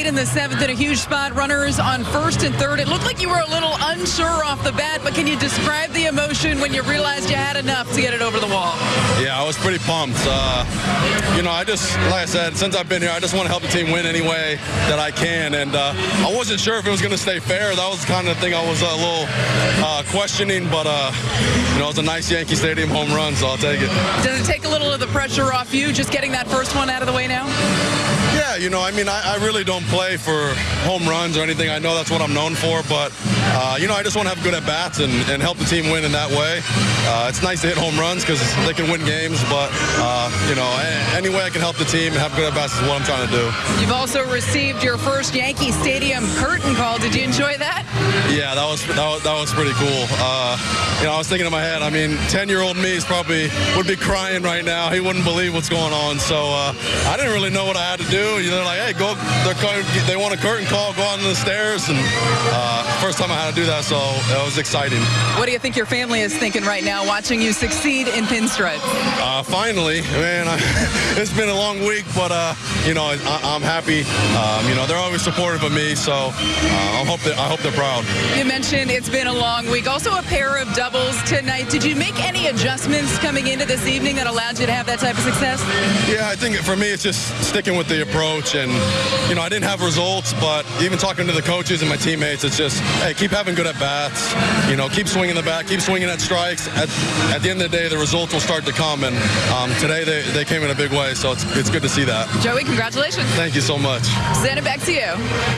late in the seventh in a huge spot, runners on first and third. It looked like you were a little unsure off the bat, but can you describe the emotion when you realized you had enough to get it over the wall? Yeah, I was pretty pumped. Uh, you know, I just, like I said, since I've been here, I just want to help the team win any way that I can. And uh, I wasn't sure if it was going to stay fair. That was kind of the thing I was a little uh, questioning, but, uh, you know, it was a nice Yankee Stadium home run, so I'll take it. Does it take a little of the pressure off you just getting that first one out of the way now? Yeah, you know, I mean, I, I, really don't play for home runs or anything. I know that's what I'm known for, but, uh, you know, I just want to have good at bats and, and, help the team win in that way. Uh, it's nice to hit home runs because they can win games, but, uh, you know, any way I can help the team and have good at bats is what I'm trying to do. You've also received your first Yankee Stadium curtain call. Did you enjoy that? Yeah, that was that was, that was pretty cool. Uh, you know, I was thinking in my head, I mean, 10-year-old me is probably would be crying right now. He wouldn't believe what's going on. So uh, I didn't really know what I had to do. You know, like, hey, go. They want a curtain call. Go on the stairs. And uh, first time I had to do that, so it was exciting. What do you think your family is thinking right now, watching you succeed in pinstripe? Uh, finally, man, I, it's been a long week, but uh, you know, I, am happy. Um, you know, they're always supportive of me, so uh, I hope that I hope they're proud. You mentioned it's been a long week. Also, a pair of doubles tonight. Did you make any adjustments coming into this evening that allowed you to have that type of success? Yeah, I think for me, it's just sticking with the approach. And, you know, I didn't have results, but even talking to the coaches and my teammates, it's just, hey, keep having good at bats. You know, keep swinging the bat, keep swinging at strikes. At, at the end of the day, the results will start to come. And um, today they, they came in a big way, so it's, it's good to see that. Joey, congratulations. Thank you so much. It back to you.